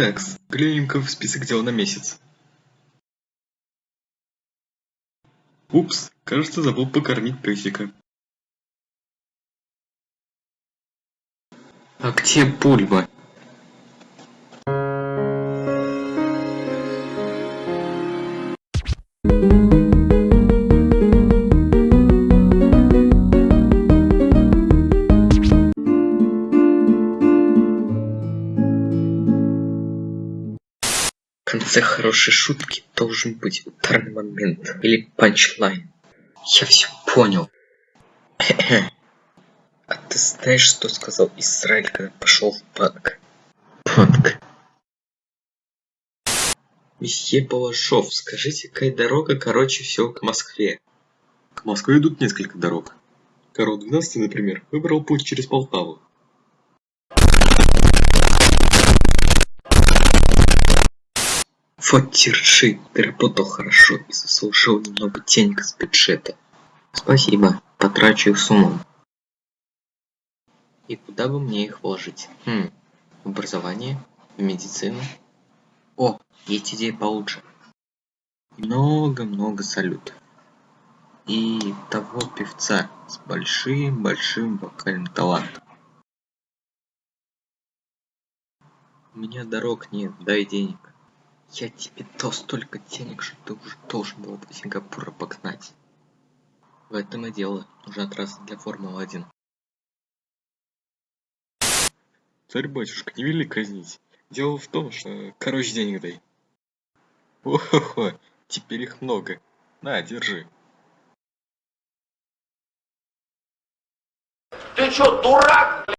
Так, глянем-ка в список дел на месяц. Упс, кажется, забыл покормить песика. А где Бульба? В конце хорошей шутки должен быть ударный момент или панчлайн. Я все понял. А ты знаешь, что сказал Израиль, когда пошел в банк? Банк. Месье Балашов, скажите, какая дорога короче всего к Москве? К Москве идут несколько дорог. Карл 12, например, выбрал путь через Полтаву. Вот держи, ты работал хорошо и заслужил немного денег с бюджета. Спасибо, потрачу их с. И куда бы мне их вложить? Хм, в образование? В медицину? О, есть идея получше. Много-много салютов. И того певца с большим-большим вокальным талантом. У меня дорог нет, дай денег. Я тебе дал столько денег, что ты уже должен был до Сингапура погнать. В этом и дело. Нужна трасса для Формулы-1. Царь-батюшка, не вели казнить. Дело в том, что... Короче, денег дай. О-хо-хо, теперь их много. На, держи. Ты чё, дурак?